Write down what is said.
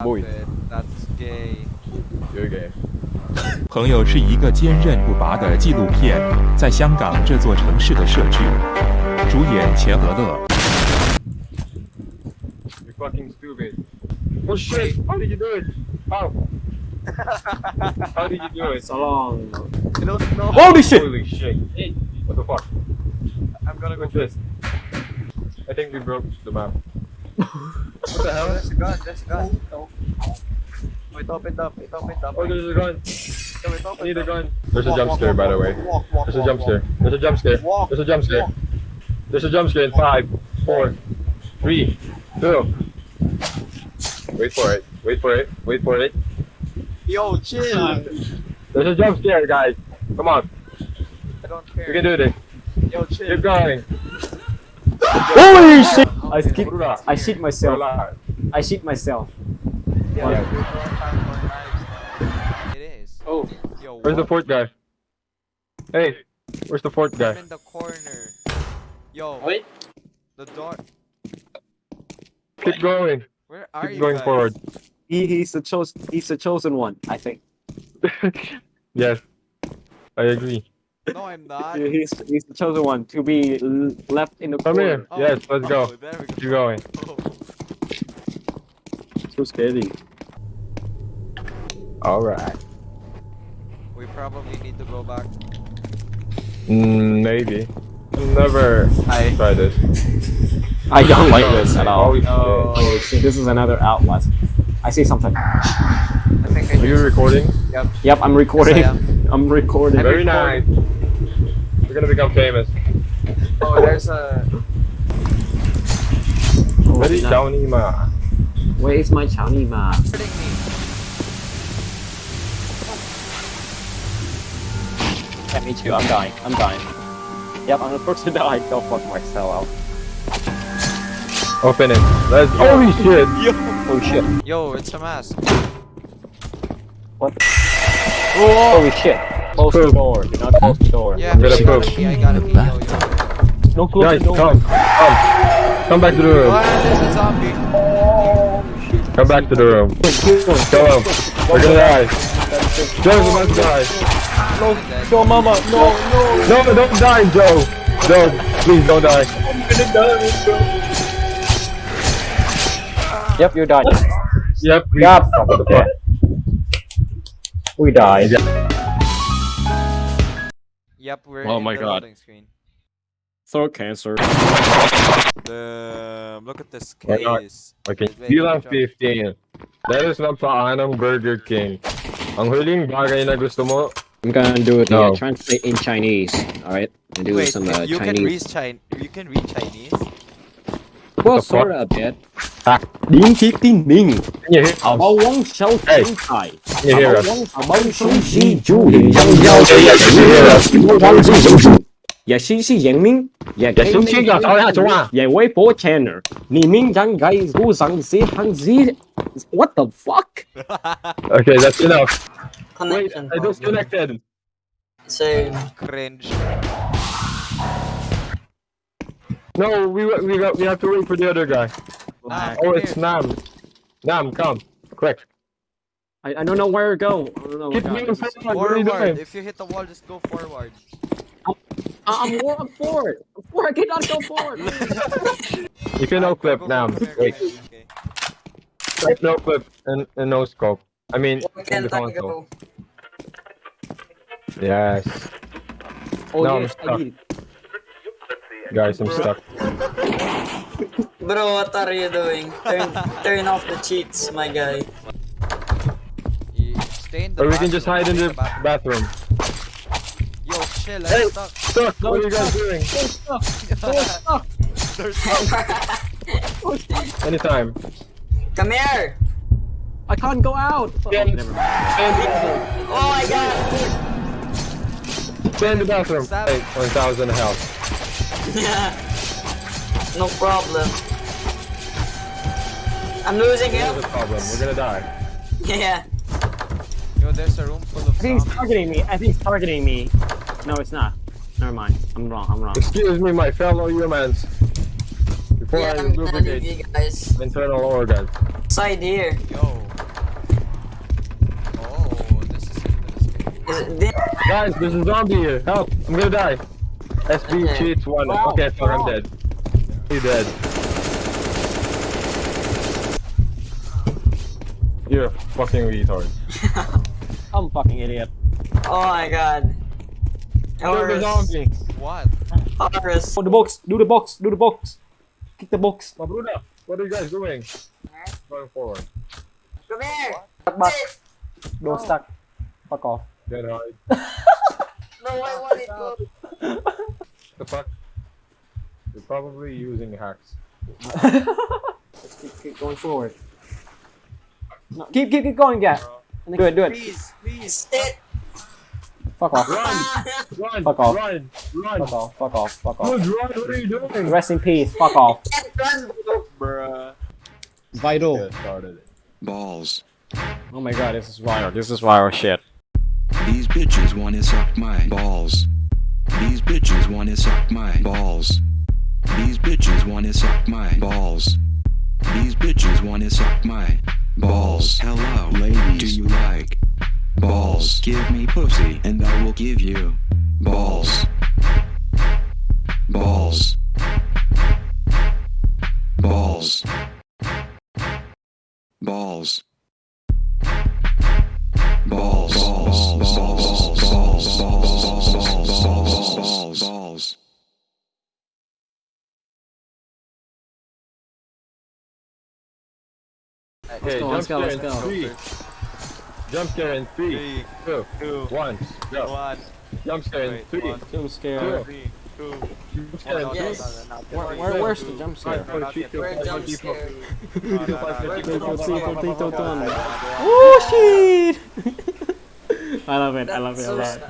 Boy. Stop it. That's gay. You're gay. 朋友是一个坚韧不拔的纪录片，在香港这座城市的设置，主演钱和乐。You're fucking stupid. Oh shit! How did you do it? How? How did you do it? So long. I don't know. Holy shit! Holy shit! Hey, what the fuck? I'm gonna go What's this? I think we broke the map. What the hell? There's a gun. There's a gun. Oh. Wait, open up. Wait, open up. Oh, there's a gun. Yeah, wait, I open need a up. gun. There's a jump walk, scare, walk, by the way. walk, walk, There's a jump scare. There's a jump scare. Walk, There's a jump scare. walk. There's a jump scare in five, four, three, two. Wait for it. Wait for it. Wait for it. Yo, chill. There's a jump scare, guys. Come on. I don't We care. can do this. Yo, chill. Keep going. Holy shit! I skip. Relax. I shit myself. I shit myself. Yeah, Yeah. we don't have more knives now. It is. Oh. Yo, Where's the fourth guy? Hey, where's the fourth I'm guy? in the corner. Yo. Wait. The door. Keep going. Where are Keep you going guys? forward. He, he's the chosen. He's the chosen one. I think. yes, I agree. No, I'm not. He- He's he's the chosen one to be left in the Come corner. here. Yes, let's oh, go. There we go. Keep going. Oh. So scary. All right. We probably need to go back. Mm, maybe. Never I try this. I don't like this at all. Oh. Oh shit! This is another outlet. I see something. I think I Are you recording? Yep. Yep, I'm recording. Yes, I I'm recording. Very nice. We're gonna become famous. Oh, there's a. Oh, Very no. Downey ma. Where is my Chowny ma? me. Yeah, me too. I'm dying. I'm dying. Yep, I'm the first to die. Go fuck myself. Out. Open it. Let's. Holy shit! Oh shit. Yo, it's a mask. What? Holy shit. Close the door. Do not close the door. Yeah, I'm gonna I gotta pee, I gotta pee. Yo, yo. No close Guys, the door. come. Come. Come back to the room. Oh, there's a zombie. Come back to the room. Go. We're gonna die. Joe's about to die. Dead. No, mama. No, no. No, don't die, Joe. Joe, please don't die. Yep, you died. Yep. we- Yep. What the fuck? We died. Yep, we're Oh in my the God. loading screen. Throat cancer. Damn, look at this Why not? case. Okay, Wait, bilang wait, wait. 15. Dahil sa paanang Burger King, ang huling bagay na gusto mo, I'm gonna do it. No. Uh, translate in Chinese. All right. And do Wait, some uh, you can read Chinese. You can read Chinese. Well, sort a bit. Ah, ding, tick, ding. Can you hear? Um, Can you hear us? Bao Song Xi Yang Yao. Yeah, Yang Wei Bo Channel. Ni Ming Zhang Gai Gu Zhang Xi Hang Xi. What the fuck? okay, that's enough. Connection. Wait, I disconnected. So. Cringe. No, we we got, we have to wait for the other guy. Ah, Oh, it's here. Nam. Nam, come, quick. I, I don't know where to go. I don't know. Keep where to moving go. forward. You If you hit the wall, just go forward. I'm more I'm forward. I'm forward. I cannot go forward. If You can no clip go, Nam. go, go, Wait, okay, okay. clip, no clip and, and no scope. I mean, in the console. Yes, Oh No, I'm yes, I stuck. Did. guys, I'm stuck. Bro, what are you doing? Turn, turn off the cheats, my guy. Stay in the Or we can just hide in the bathroom. bathroom. Yo, chill, Hey! I'm stuck. Stuck. What are you guys doing? There's stuck. Anytime. Come here! I can't go out. Oh, Yeah. never mind. Oh my god! Stay in the bathroom. Stop. Hey, 1,000 health no problem. I'm losing him. No problem. We're gonna die. Yeah. Yo, there's a room full of. I think he's targeting me. I think he's targeting me. No, it's not. Never mind. I'm wrong. I'm wrong. Excuse me, my fellow humans. Before yeah, I I'm duplicate you guys. internal organs. Side here. Yo. Oh, this is. Is it this? Guys, there's a zombie here. Help! I'm gonna die. SB cheats one. Wow. Okay, fuck, I'm dead. He dead. You're a fucking retard. I'm a fucking idiot. Oh my god. You're the Horus. zombie. What? Horus. Oh, the box. Do the box. Do the box. Kick the box. Mabruda, what are you guys doing? Going forward. Come here. Stuck back. Don't stuck. Fuck off. Get hard. No, I want it. Go. The fuck? You're probably using hacks. keep, keep going forward. No, keep, keep, keep going, yeah. Do it, do it. Please, please. Sit. Fuck off. Run! Run! Fuck off. Run! Run! Fuck off. Fuck off. Fuck off. Dude, run! What are you doing? Rest in peace. Fuck off. Run, bro. Bruh. Vital. Get started. Balls. Oh my god, this is viral. This is viral shit. These bitches wanna suck my balls. These bitches wanna suck my balls. These bitches wanna suck my balls. These bitches wanna suck my balls. Hello, ladies. Do you like balls? Give me pussy and I will give you balls. Balls. Balls. Balls. Okay, go, let's go, let's go, let's go. Jump scare in three, three two, two, one, go. One. Jump scare in three, one, scare. Two. Two. Jump scare yes. Where, where's the jump scare? Where's jump scare? Oh shit! I love it, I love it a lot.